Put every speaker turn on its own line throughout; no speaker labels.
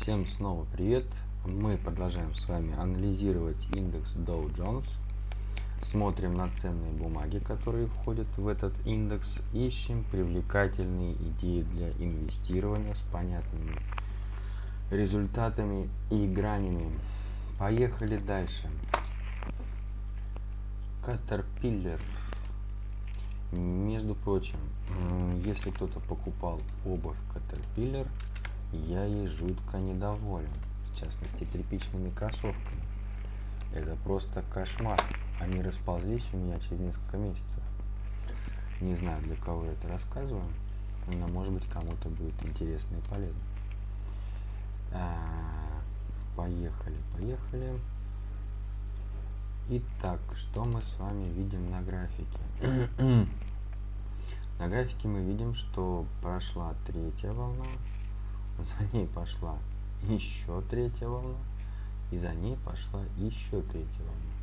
Всем снова привет! Мы продолжаем с вами анализировать индекс Dow Jones. Смотрим на ценные бумаги, которые входят в этот индекс. Ищем привлекательные идеи для инвестирования с понятными результатами и гранями. Поехали дальше. Caterpillar. Между прочим, если кто-то покупал обувь Caterpillar, я ей жутко недоволен. В частности, тряпичными кроссовками. Это просто кошмар. Они расползлись у меня через несколько месяцев. Не знаю, для кого я это рассказываю, но может быть кому-то будет интересно и полезно. А, поехали, поехали. Итак, что мы с вами видим на графике? на графике мы видим, что прошла третья волна, за ней пошла еще третья волна, и за ней пошла еще третья волна.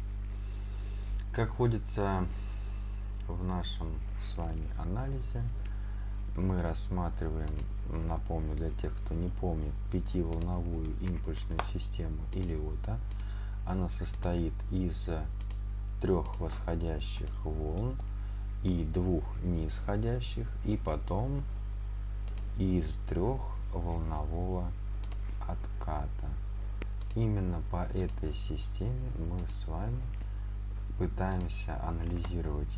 Как водится в нашем с вами анализе, мы рассматриваем, напомню для тех, кто не помнит, пятиволновую импульсную систему Илиота. Она состоит из трех восходящих волн и двух нисходящих, и потом из трех волнового отката. Именно по этой системе мы с вами пытаемся анализировать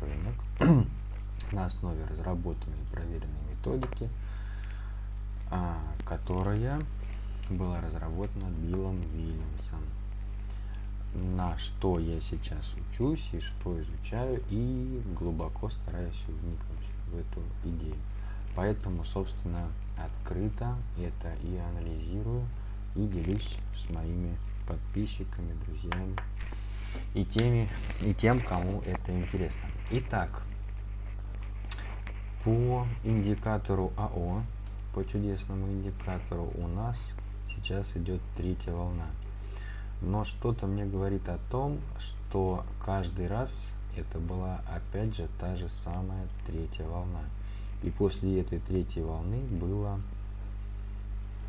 рынок на основе разработанной и проверенной методики, а, которая была разработана Биллом Вильямсом на что я сейчас учусь и что изучаю, и глубоко стараюсь вникнуть в эту идею. Поэтому, собственно, открыто это и анализирую, и делюсь с моими подписчиками, друзьями и теми, и тем, кому это интересно. Итак, по индикатору АО, по чудесному индикатору у нас сейчас идет третья волна но что-то мне говорит о том, что каждый раз это была опять же та же самая третья волна. И после этой третьей волны было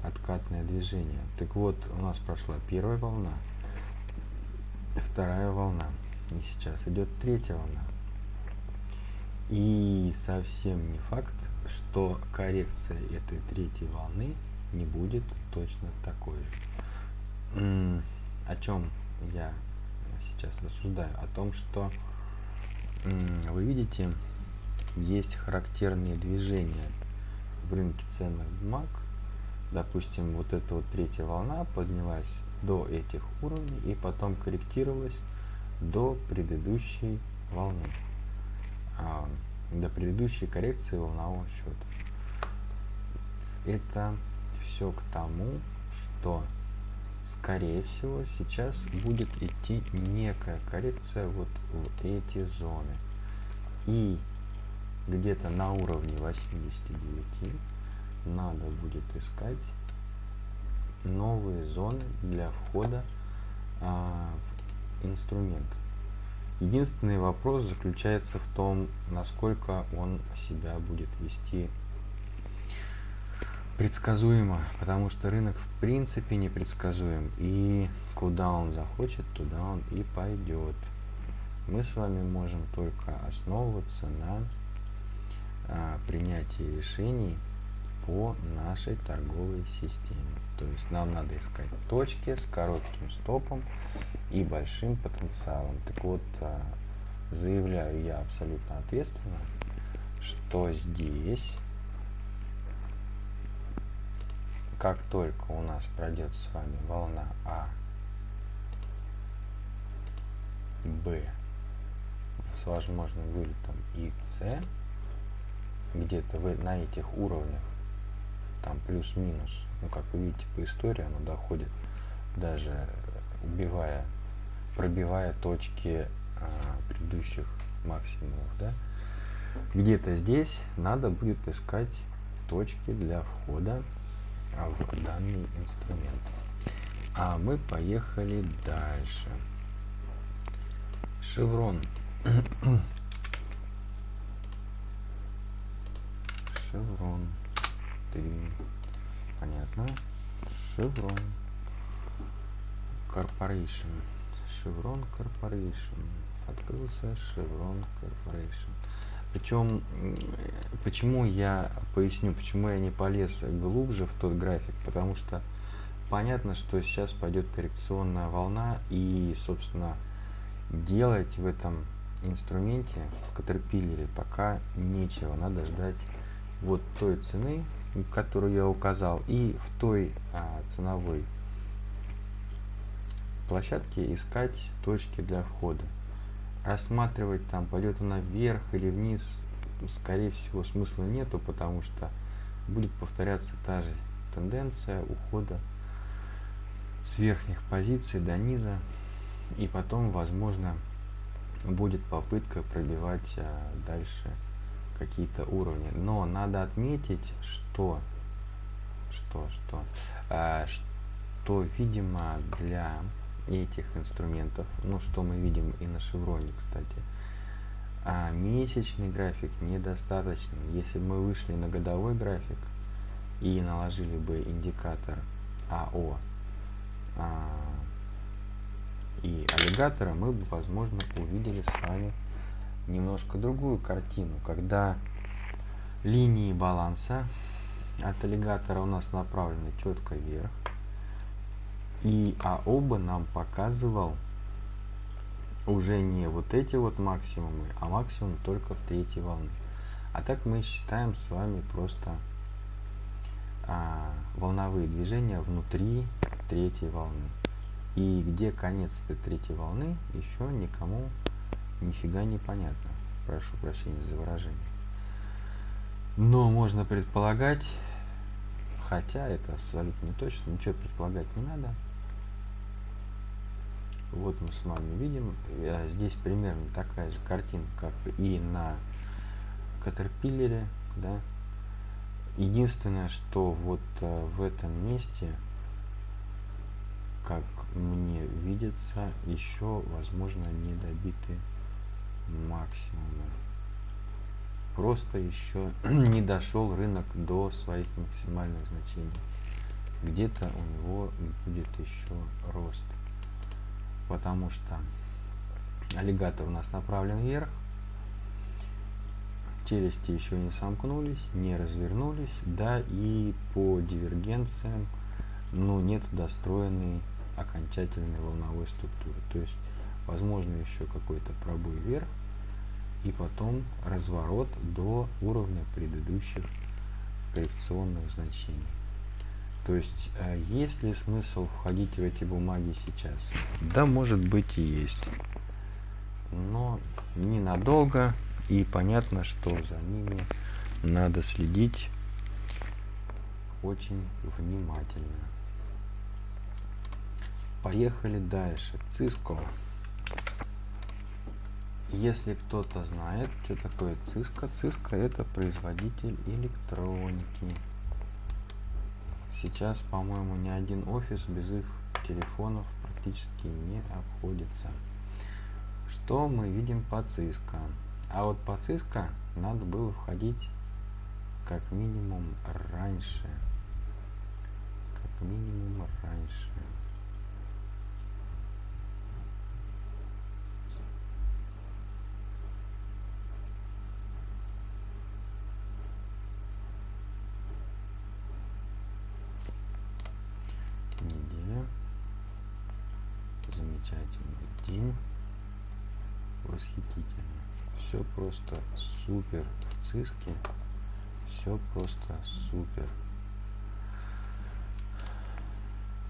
откатное движение. Так вот, у нас прошла первая волна, вторая волна, и сейчас идет третья волна. И совсем не факт, что коррекция этой третьей волны не будет точно такой же о чем я сейчас рассуждаю? О том, что вы видите, есть характерные движения в рынке ценных бумаг. Допустим, вот эта вот третья волна поднялась до этих уровней и потом корректировалась до предыдущей волны, а, до предыдущей коррекции волнового счета. Это все к тому, что скорее всего сейчас будет идти некая коррекция вот в эти зоны и где-то на уровне 89 надо будет искать новые зоны для входа а, в инструмент единственный вопрос заключается в том насколько он себя будет вести предсказуемо, потому что рынок в принципе непредсказуем. И куда он захочет, туда он и пойдет. Мы с вами можем только основываться на а, принятии решений по нашей торговой системе. То есть нам надо искать точки с коротким стопом и большим потенциалом. Так вот, а, заявляю я абсолютно ответственно, что здесь как только у нас пройдет с вами волна А, Б с возможным вылетом и С, где-то на этих уровнях, там плюс-минус, ну как вы видите по истории, оно доходит даже убивая, пробивая точки а, предыдущих максимумов, да, где-то здесь надо будет искать точки для входа в данный инструмент. А мы поехали дальше. Шеврон. Ты. Понятно. Chevron Corporation. Chevron Corporation. Открылся Chevron Corporation. Причем, почему я поясню, почему я не полез глубже в тот график, потому что понятно, что сейчас пойдет коррекционная волна и, собственно, делать в этом инструменте, в Caterpillar, пока нечего, надо ждать вот той цены, которую я указал, и в той а, ценовой площадке искать точки для входа. Рассматривать там, пойдет она вверх или вниз, скорее всего смысла нету, потому что будет повторяться та же тенденция ухода с верхних позиций до низа и потом возможно будет попытка пробивать а, дальше какие-то уровни. Но надо отметить, что, что, что, а, что, видимо, для этих инструментов, ну, что мы видим и на шевроне, кстати, а месячный график недостаточно. Если бы мы вышли на годовой график и наложили бы индикатор АО а, и аллигатора, мы бы, возможно, увидели с вами немножко другую картину, когда линии баланса от аллигатора у нас направлены четко вверх, и а оба нам показывал уже не вот эти вот максимумы, а максимум только в третьей волны. А так мы считаем с вами просто а, волновые движения внутри третьей волны. И где конец этой третьей волны, еще никому нифига не понятно. Прошу прощения за выражение. Но можно предполагать, хотя это абсолютно не точно, ничего предполагать не надо. Вот мы с вами видим, э, здесь примерно такая же картинка, как и на Caterpillar, да. Единственное, что вот э, в этом месте как мне видится, еще, возможно, не добиты максимумы. Просто еще не дошел рынок до своих максимальных значений. Где-то у него будет еще рост. Потому что аллигатор у нас направлен вверх. Челюсти еще не сомкнулись, не развернулись. Да, и по дивергенциям ну, нет достроенной окончательной волновой структуры. То есть, возможно, еще какой-то пробой вверх и потом разворот до уровня предыдущих коррекционных значений. То есть, э, есть ли смысл входить в эти бумаги сейчас? Да, может быть и есть. Но ненадолго, и понятно, что за ними надо следить очень внимательно. Поехали дальше. Циско. Если кто-то знает, что такое Cisco, Cisco это производитель электроники. Сейчас, по-моему, ни один офис без их телефонов практически не обходится. Что мы видим по Cisco? А вот по Cisco надо было входить как минимум раньше. Как минимум раньше. Замечательный день. Восхитительно. Все просто супер в циске. Все просто супер.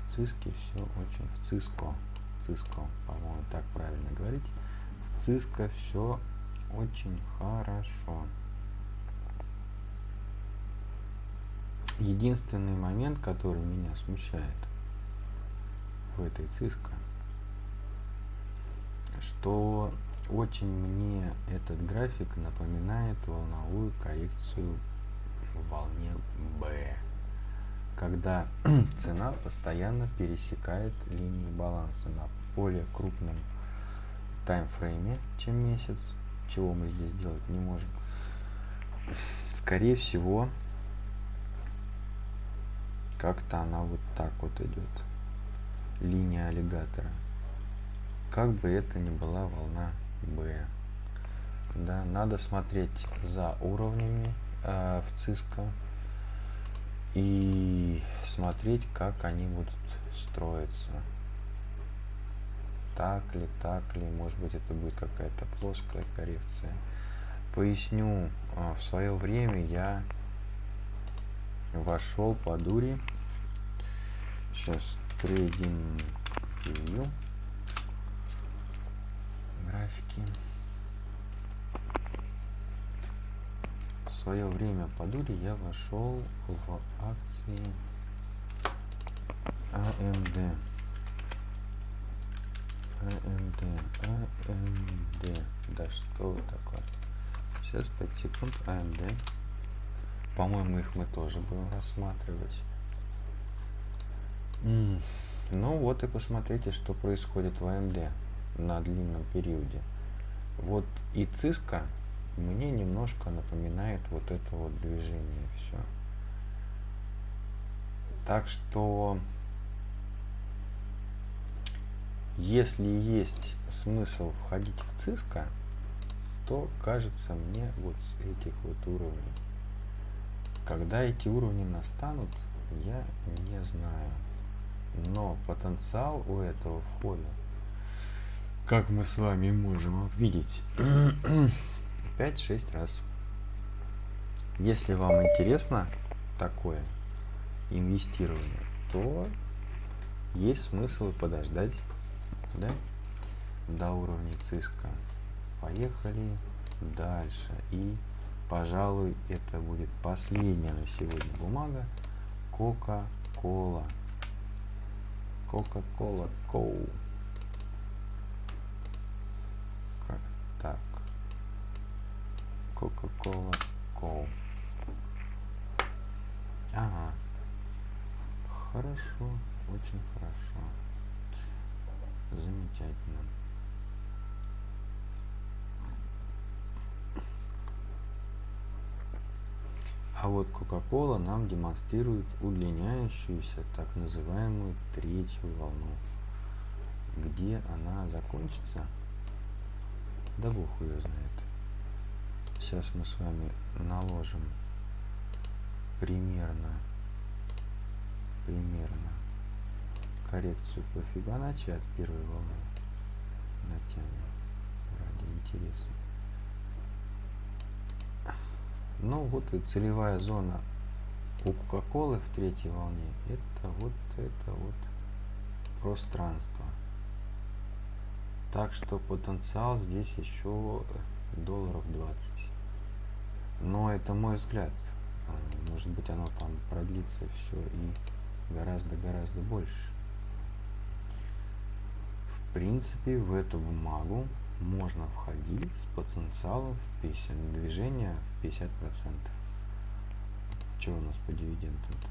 В циске все очень в циско. Циско, по-моему, так правильно говорить. В циско все очень хорошо. Единственный момент, который меня смущает в этой циско, что очень мне этот график напоминает волновую коррекцию в волне B, когда цена постоянно пересекает линии баланса на более крупном таймфрейме, чем месяц, чего мы здесь делать не можем. Скорее всего, как-то она вот так вот идет. Линия аллигатора. Как бы это ни была волна B. Да, надо смотреть за уровнями э, в ЦИСКО и смотреть, как они будут строиться. Так ли, так ли, может быть это будет какая-то плоская коррекция. Поясню, э, в свое время я вошел по дури. Сейчас трейдинг. Графики. В свое время по дури я вошел в акции AMD. AMD. AMD. Да что такое? Сейчас 5 секунд. AMD. По-моему, их мы тоже будем рассматривать. Mm. Ну вот и посмотрите, что происходит в AMD на длинном периоде. Вот и циска мне немножко напоминает вот это вот движение все. Так что, если есть смысл входить в циска, то кажется мне вот с этих вот уровней. Когда эти уровни настанут, я не знаю. Но потенциал у этого входа, как мы с вами можем увидеть, 5-6 раз. Если вам интересно такое инвестирование, то есть смысл подождать да, до уровня циска. Поехали дальше. И пожалуй, это будет последняя на сегодня бумага. Кока-кола. Кока-кола Коу. Как так? Кока-кола Коу. Ага. Хорошо, очень хорошо. Замечательно. А вот Coca-Cola нам демонстрирует удлиняющуюся так называемую третью волну. Где она закончится? Да бог ее знает. Сейчас мы с вами наложим примерно примерно коррекцию по Фибоначчи от первой волны натянем ради интереса. Ну вот и целевая зона у Кока-Колы в третьей волне это вот это вот пространство. Так что потенциал здесь еще долларов 20. Но это мой взгляд. А, может быть оно там продлится все и гораздо-гораздо больше. В принципе в эту бумагу можно входить с потенциалом в 50, движения в 50%. Что у нас по дивидендам-то?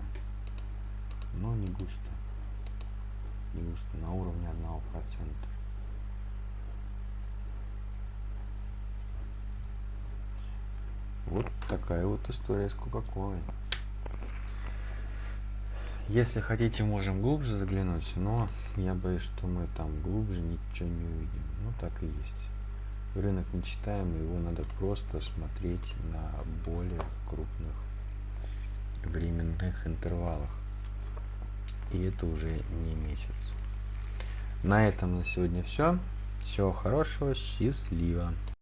Но не густо. Не густо, на уровне 1%. Вот такая вот история с Кока-Колой. Если хотите, можем глубже заглянуть, но я боюсь, что мы там глубже ничего не увидим. Ну, так и есть. Рынок не читаем, его надо просто смотреть на более крупных временных интервалах. И это уже не месяц. На этом на сегодня все. Всего хорошего, счастливо.